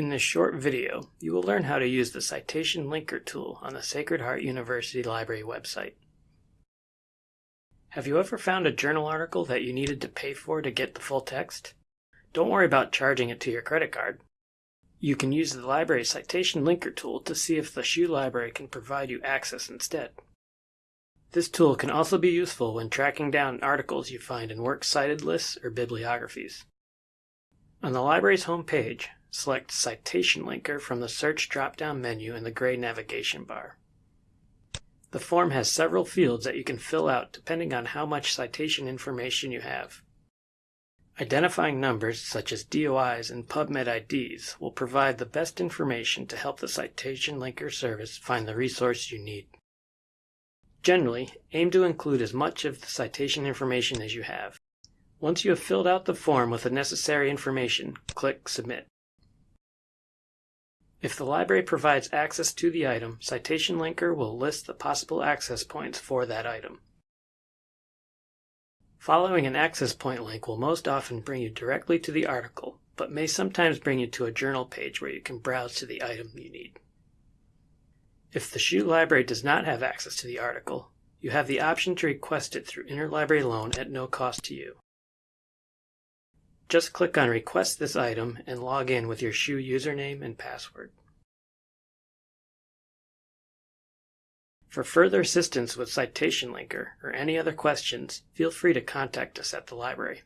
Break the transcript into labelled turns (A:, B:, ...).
A: In this short video, you will learn how to use the Citation Linker tool on the Sacred Heart University Library website. Have you ever found a journal article that you needed to pay for to get the full text? Don't worry about charging it to your credit card. You can use the library Citation Linker tool to see if the SHU library can provide you access instead. This tool can also be useful when tracking down articles you find in works cited lists or bibliographies. On the library's homepage, Select Citation Linker from the Search drop-down menu in the gray navigation bar. The form has several fields that you can fill out depending on how much citation information you have. Identifying numbers such as DOIs and PubMed IDs will provide the best information to help the Citation Linker service find the resource you need. Generally, aim to include as much of the citation information as you have. Once you have filled out the form with the necessary information, click Submit. If the library provides access to the item, Citation Linker will list the possible access points for that item. Following an access point link will most often bring you directly to the article, but may sometimes bring you to a journal page where you can browse to the item you need. If the SHU library does not have access to the article, you have the option to request it through interlibrary loan at no cost to you. Just click on Request this item and log in with your SHU username and password. For further assistance with Citation Linker or any other questions, feel free to contact us at the library.